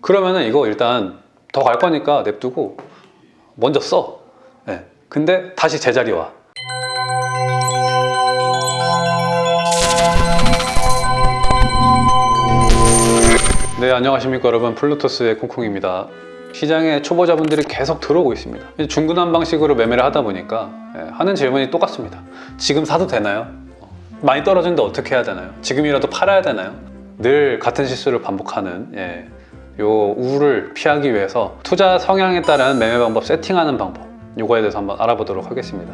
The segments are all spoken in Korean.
그러면은 이거 일단 더 갈 거니까 냅두고 먼저 써. 네. 근데 다시 제자리 와. 네, 안녕하십니까 여러분. 플루토스의 콩콩입니다. 시장에 초보자분들이 계속 들어오고 있습니다. 중구난 방식으로 매매를 하다 보니까 예, 하는 질문이 똑같습니다. 지금 사도 되나요? 어, 많이 떨어지는데 어떻게 해야 되나요? 지금이라도 팔아야 되나요? 늘 같은 실수를 반복하는 예, 요 우를 피하기 위해서 투자 성향에 따른 매매 방법 세팅하는 방법 요거에 대해서 한번 알아보도록 하겠습니다.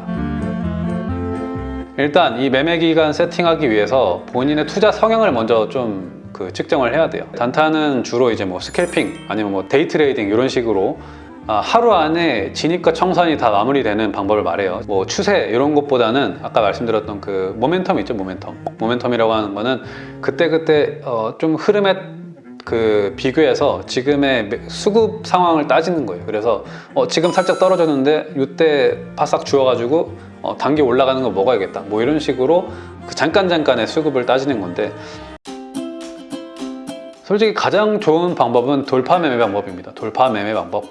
일단 이 매매 기간 세팅하기 위해서 본인의 투자 성향을 먼저 좀 그 측정을 해야 돼요. 단타는 주로 이제 뭐 scalping 아니면 뭐 day trading 이런 식으로 아, 하루 안에 진입과 청산이 다 마무리되는 방법을 말해요. 뭐 추세 이런 것보다는 아까 말씀드렸던 그 모멘텀 있죠, 모멘텀. 모멘텀이라고 하는 거는 그때 그때 어, 좀 흐름에 그 비교해서 지금의 수급 상황을 따지는 거예요. 그래서 어, 지금 살짝 떨어졌는데 이때 바싹 주워가지고 어, 단기 올라가는 거 먹어야겠다. 뭐 이런 식으로 그 잠깐 잠깐의 수급을 따지는 건데 솔직히 가장 좋은 방법은 돌파 매매 방법입니다. 돌파 매매 방법.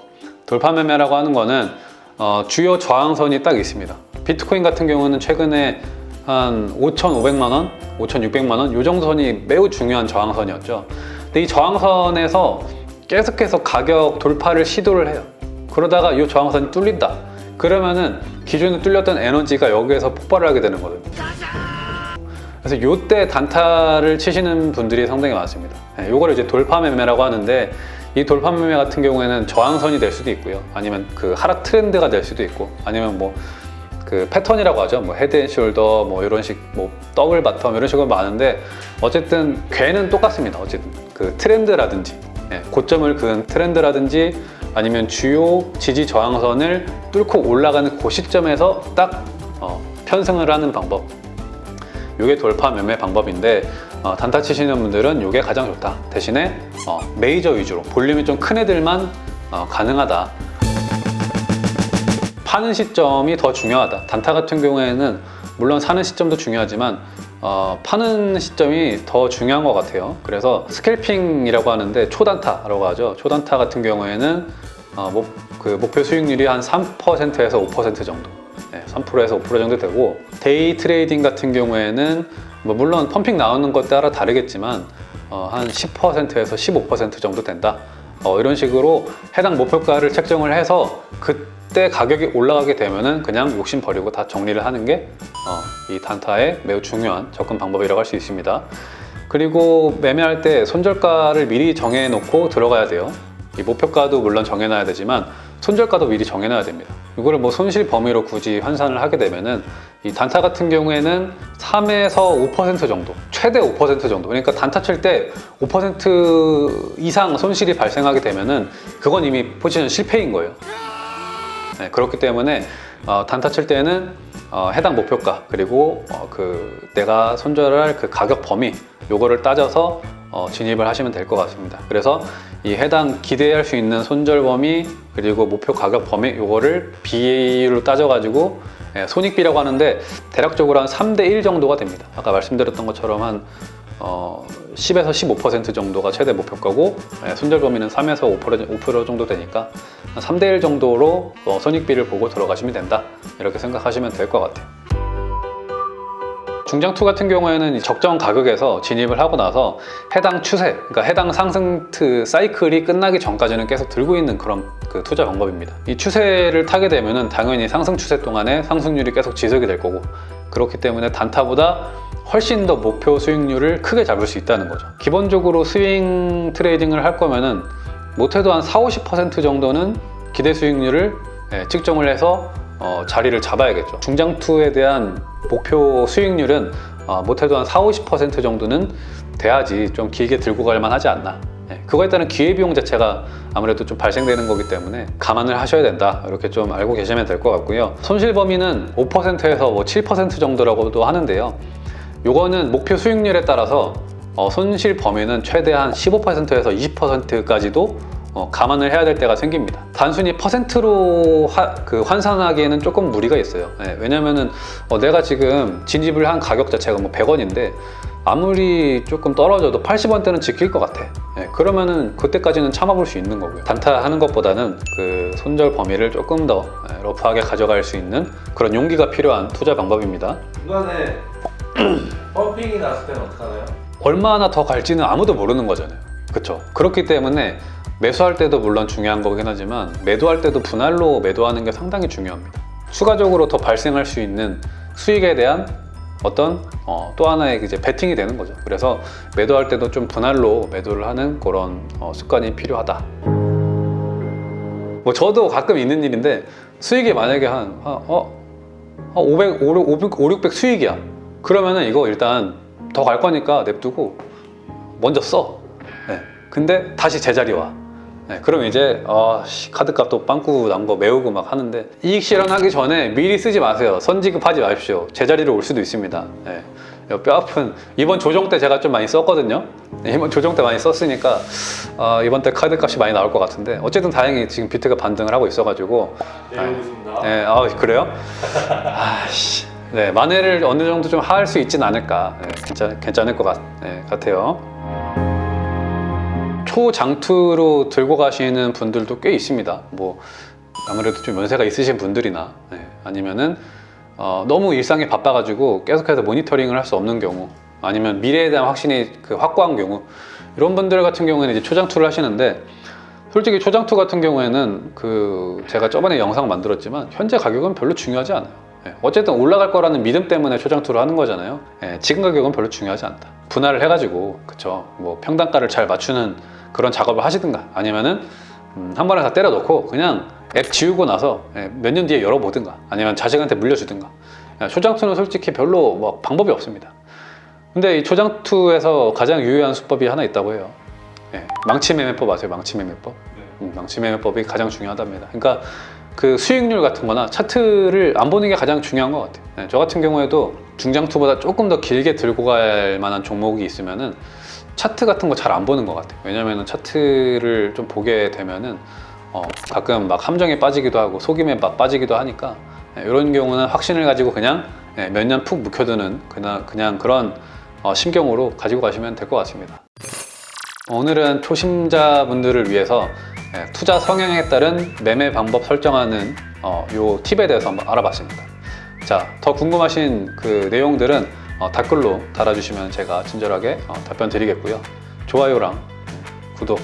돌파 매매라고 하는 거는 어, 주요 저항선이 딱 있습니다. 비트코인 같은 경우는 최근에 한 5,500만 원, 5,600만 원 이 정도 선이 매우 중요한 저항선이었죠. 근데 이 저항선에서 계속해서 가격 돌파를 시도를 해요. 그러다가 이 저항선이 뚫린다. 그러면은 기존에 뚫렸던 에너지가 여기에서 폭발을 하게 되는 거거든요. 그래서 요때 단타를 치시는 분들이 상당히 많습니다. 네, 요거를 이제 돌파 매매라고 하는데 이 돌파 매매 같은 경우에는 저항선이 될 수도 있고요. 아니면 그 하락 트렌드가 될 수도 있고 아니면 뭐 그 패턴이라고 하죠. 뭐 head and shoulder 뭐 이런 식 뭐 double bottom 이런 식으로 많은데 어쨌든 궤는 똑같습니다. 어쨌든 그 트렌드라든지 예, 고점을 그은 트렌드라든지 아니면 주요 지지 저항선을 뚫고 올라가는 그 시점에서 딱 어, 편승을 하는 방법 이게 돌파 매매 방법인데 어, 단타 치시는 분들은 이게 가장 좋다 대신에 어, 메이저 위주로 볼륨이 좀 큰 애들만 어, 가능하다 파는 시점이 더 중요하다. 단타 같은 경우에는 물론 사는 시점도 중요하지만 어, 파는 시점이 더 중요한 것 같아요. 그래서 scalping이라고 하는데 초단타라고 하죠. 초단타 같은 경우에는 어, 목, 그 목표 수익률이 한 3%에서 5% 정도. 네, 3%에서 5% 정도 되고 day trading 같은 경우에는 뭐 물론 pumping 나오는 것 따라 다르겠지만 어, 한 10%에서 15% 정도 된다. 어, 이런 식으로 해당 목표가를 책정을 해서 그 때 가격이 올라가게 되면은 그냥 욕심 버리고 다 정리를 하는 게 이 단타의 매우 중요한 접근 방법이라고 할 수 있습니다. 그리고 매매할 때 손절가를 미리 정해 놓고 들어가야 돼요. 이 목표가도 물론 정해놔야 되지만 손절가도 미리 정해놔야 됩니다. 이거를 뭐 손실 범위로 굳이 환산을 하게 되면은 이 단타 같은 경우에는 3에서 5% 정도 최대 5% 정도 그러니까 단타 칠 때 5% 이상 손실이 발생하게 되면은 그건 이미 포지션 실패인 거예요 네, 그렇기 때문에 어, 단타 칠 때는 어, 해당 목표가 그리고 어, 그 내가 손절할 그 가격 범위 요거를 따져서 어, 진입을 하시면 될 것 같습니다. 그래서 이 해당 기대할 수 있는 손절 범위 그리고 목표 가격 범위 요거를 비율로 따져 가지고 예, 손익비라고 하는데 대략적으로 한 3대 1 정도가 됩니다. 아까 말씀드렸던 것처럼 한 어, 10에서 15% 정도가 최대 목표가고 예, 손절 범위는 3에서 5%, 5% 정도 되니까 한 3대 1 정도로 어, 손익비를 보고 들어가시면 된다 이렇게 생각하시면 될 것 같아요 중장투 같은 경우에는 적정 가격에서 진입을 하고 나서 해당 추세, 그러니까 해당 상승 트 사이클이 끝나기 전까지는 계속 들고 있는 그런 그 투자 방법입니다. 이 추세를 타게 되면 은 당연히 상승 추세 동안에 상승률이 계속 지속이 될 거고 그렇기 때문에 단타보다 훨씬 더 목표 수익률을 크게 잡을 수 있다는 거죠. 기본적으로 swing trading을 할 거면은 못해도 한 4, 50% 정도는 기대 수익률을 예, 측정을 해서 어, 자리를 잡아야겠죠. 중장투에 대한 목표 수익률은 어, 못해도 한 4, 50% 정도는 돼야지 좀 길게 들고 갈 만 하지 않나 예, 그거에 따른 기회비용 자체가 아무래도 좀 발생되는 거기 때문에 감안을 하셔야 된다 이렇게 좀 알고 계시면 될 것 같고요 손실 범위는 5%에서 뭐 7% 정도라고도 하는데요 요거는 목표 수익률에 따라서 어, 손실 범위는 최대한 15%에서 20%까지도 어, 감안을 해야 될 때가 생깁니다 단순히 퍼센트로 하, 그 환산하기에는 조금 무리가 있어요 네, 왜냐면은 어, 내가 지금 진입을 한 가격 자체가 뭐 100원인데 아무리 조금 떨어져도 80원대는 지킬 것 같아. 예, 그러면은 그때까지는 참아볼 수 있는 거고요. 단타 하는 것보다는 그 손절 범위를 조금 더 예, 러프하게 가져갈 수 있는 그런 용기가 필요한 투자 방법입니다. 중간에 펌핑이 났을 때는 어떡하나요? 얼마나 더 갈지는 아무도 모르는 거잖아요. 그렇죠. 그렇기 때문에 매수할 때도 물론 중요한 거긴 하지만 매도할 때도 분할로 매도하는 게 상당히 중요합니다. 추가적으로 더 발생할 수 있는 수익에 대한 어떤 어, 또 하나의 이제 베팅이 되는 거죠. 그래서 매도할 때도 좀 분할로 매도를 하는 그런 어, 습관이 필요하다. 뭐 저도 가끔 있는 일인데 수익이 만약에 한, 한 어, 한 500, 500, 5, 600 수익이야. 그러면은 이거 일단 더 갈 거니까 냅두고 먼저 써. 네. 근데 다시 제자리 와. 네, 그럼 이제 아, 씨, 카드값 또 빵꾸 난 거 메우고 막 하는데 이익 실현하기 전에 미리 쓰지 마세요. 선지급하지 마십시오. 제자리로 올 수도 있습니다. 네. 뼈 아픈 이번 조정 때 제가 좀 많이 썼거든요. 네, 이번 조정 때 많이 썼으니까 아, 이번 때 카드값이 많이 나올 것 같은데 어쨌든 다행히 지금 비트가 반등을 하고 있어가지고. 네, 아 그래요? 아씨, 네 만회를 어느 정도 좀 할 수 있진 않을까. 네, 괜찮 괜찮을 것 같, 네, 같아요. 초장투로 들고 가시는 분들도 꽤 있습니다. 뭐 아무래도 좀 연세가 있으신 분들이나 네, 아니면은 어, 너무 일상이 바빠가지고 계속해서 모니터링을 할 수 없는 경우 아니면 미래에 대한 확신이 그 확고한 경우 이런 분들 같은 경우에는 이제 초장투를 하시는데 솔직히 초장투 같은 경우에는 그 제가 저번에 영상 만들었지만 현재 가격은 별로 중요하지 않아요. 예, 어쨌든 올라갈 거라는 믿음 때문에 초장투를 하는 거잖아요. 예, 지금 가격은 별로 중요하지 않다. 분할을 해가지고 그쵸 뭐 평단가를 잘 맞추는 그런 작업을 하시든가 아니면은 음, 한 번에 다 때려 넣고 그냥 앱 지우고 나서 예, 몇년 뒤에 열어보든가 아니면 자식한테 물려주든가 예, 초장투는 솔직히 별로 뭐 방법이 없습니다. 근데 이 초장투에서 가장 유효한 수법이 하나 있다고 해요. 예, 망치 매매법 아세요? 망치 매매법? 네. 음, 망치 매매법이 가장 중요하답니다. 그러니까 그 수익률 같은 거나 차트를 안 보는 게 가장 중요한 것 같아요. 네, 저 같은 경우에도 중장투보다 조금 더 길게 들고 갈 만한 종목이 있으면 은 차트 같은 거 잘 안 보는 것 같아요. 왜냐면 은 차트를 좀 보게 되면 은 어, 가끔 막 함정에 빠지기도 하고 속임에 막 빠지기도 하니까 네, 이런 경우는 확신을 가지고 그냥 네, 몇년 푹 묵혀두는 그냥, 그냥 그런 어, 심경으로 가지고 가시면 될 것 같습니다. 오늘은 초심자분들을 위해서 예, 투자 성향에 따른 매매 방법 설정하는 어, 요 팁에 대해서 한번 알아봤습니다. 자, 더 궁금하신 그 내용들은 어, 댓글로 달아주시면 제가 친절하게 어, 답변 드리겠고요. 좋아요랑 구독